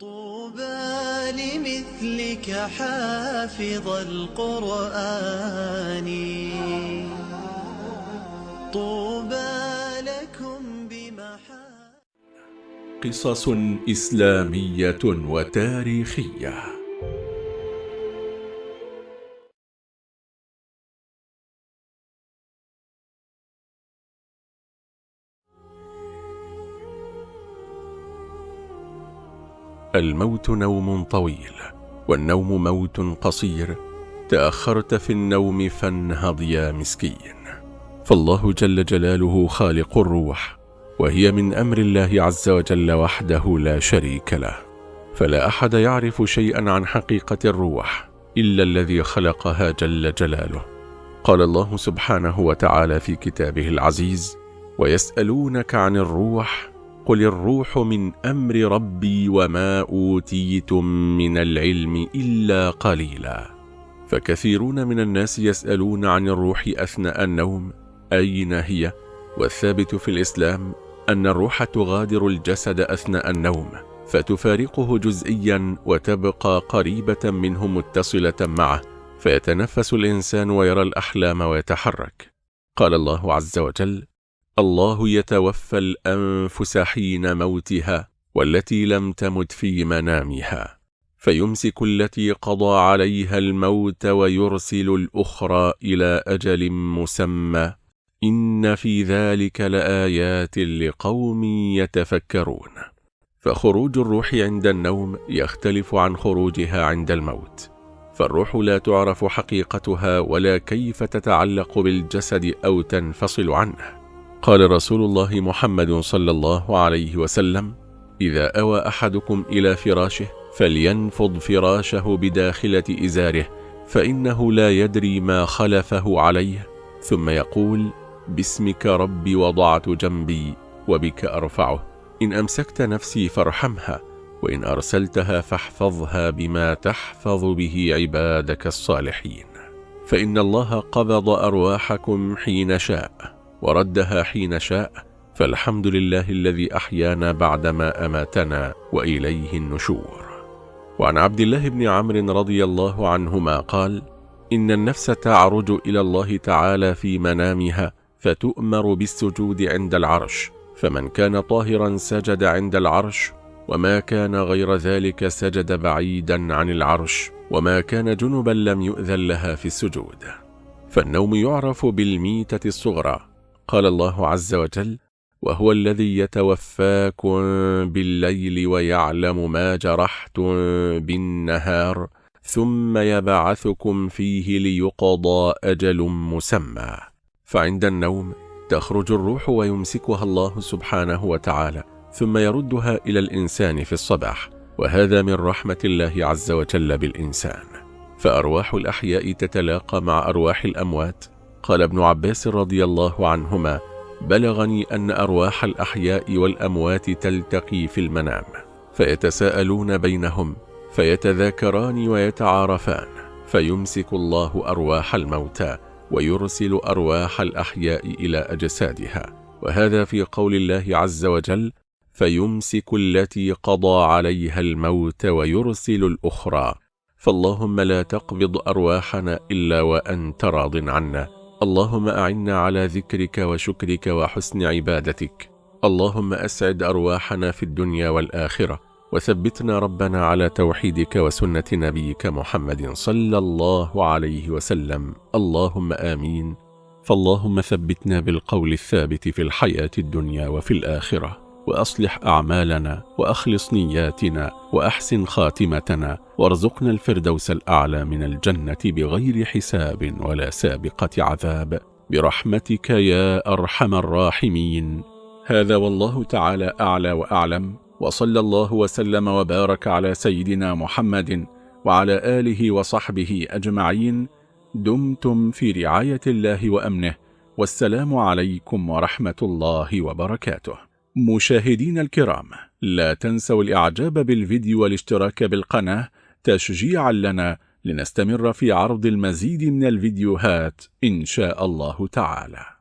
طوبى لمثلك حافظ القرآن. طوبى لكم بمحا قصص إسلامية وتاريخية. الموت نوم طويل والنوم موت قصير. تأخرت في النوم فانهض يا مسكين. فالله جل جلاله خالق الروح وهي من أمر الله عز وجل وحده لا شريك له. فلا أحد يعرف شيئا عن حقيقة الروح إلا الذي خلقها جل جلاله. قال الله سبحانه وتعالى في كتابه العزيز ويسألونك عن الروح قل الروح من أمر ربي وما أوتيتم من العلم إلا قليلا فكثيرون من الناس يسألون عن الروح أثناء النوم أين هي؟ والثابت في الإسلام أن الروح تغادر الجسد أثناء النوم فتفارقه جزئيا وتبقى قريبة منه متصلة معه فيتنفس الإنسان ويرى الأحلام ويتحرك قال الله عز وجل الله يتوفى الأنفس حين موتها والتي لم تمت في منامها فيمسك التي قضى عليها الموت ويرسل الأخرى إلى أجل مسمى. إن في ذلك لآيات لقوم يتفكرون. فخروج الروح عند النوم يختلف عن خروجها عند الموت. فالروح لا تعرف حقيقتها ولا كيف تتعلق بالجسد أو تنفصل عنه. قال رسول الله محمد صلى الله عليه وسلم إذا أوى أحدكم إلى فراشه فلينفض فراشه بداخلة إزاره فإنه لا يدري ما خلفه عليه ثم يقول باسمك ربي وضعت جنبي وبك أرفعه إن أمسكت نفسي فارحمها وإن أرسلتها فاحفظها بما تحفظ به عبادك الصالحين فإن الله قبض أرواحكم حين شاء وردها حين شاء فالحمد لله الذي أحيانا بعدما أماتنا وإليه النشور. وعن عبد الله بن عمرو رضي الله عنهما قال إن النفس تعرج إلى الله تعالى في منامها فتؤمر بالسجود عند العرش فمن كان طاهرا سجد عند العرش وما كان غير ذلك سجد بعيدا عن العرش وما كان جنبا لم يؤذن لها في السجود. فالنوم يعرف بالميتة الصغرى قال الله عز وجل وهو الذي يتوفاكم بالليل ويعلم ما جرحتم بالنهار ثم يبعثكم فيه ليقضى أجل مسمى فعند النوم تخرج الروح ويمسكها الله سبحانه وتعالى ثم يردها إلى الإنسان في الصباح وهذا من رحمة الله عز وجل بالإنسان. فأرواح الأحياء تتلاقى مع أرواح الأموات قال ابن عباس رضي الله عنهما بلغني أن أرواح الأحياء والأموات تلتقي في المنام فيتساءلون بينهم فيتذاكران ويتعارفان فيمسك الله أرواح الموتى ويرسل أرواح الأحياء إلى أجسادها وهذا في قول الله عز وجل فيمسك التي قضى عليها الموت ويرسل الأخرى فاللهم لا تقبض أرواحنا إلا وأنت راض عنا اللهم أعنا على ذكرك وشكرك وحسن عبادتك. اللهم أسعد أرواحنا في الدنيا والآخرة. وثبتنا ربنا على توحيدك وسنة نبيك محمد صلى الله عليه وسلم. اللهم آمين. فاللهم ثبتنا بالقول الثابت في الحياة الدنيا وفي الآخرة. وأصلح أعمالنا وأخلص نياتنا وأحسن خاتمتنا وارزقنا الفردوس الأعلى من الجنة بغير حساب ولا سابقة عذاب. برحمتك يا أرحم الراحمين. هذا والله تعالى أعلى وأعلم وصلى الله وسلم وبارك على سيدنا محمد وعلى آله وصحبه أجمعين. دمتم في رعاية الله وأمنه والسلام عليكم ورحمة الله وبركاته. مشاهدين الكرام لا تنسوا الإعجاب بالفيديو والاشتراك بالقناة تشجيعا لنا لنستمر في عرض المزيد من الفيديوهات إن شاء الله تعالى.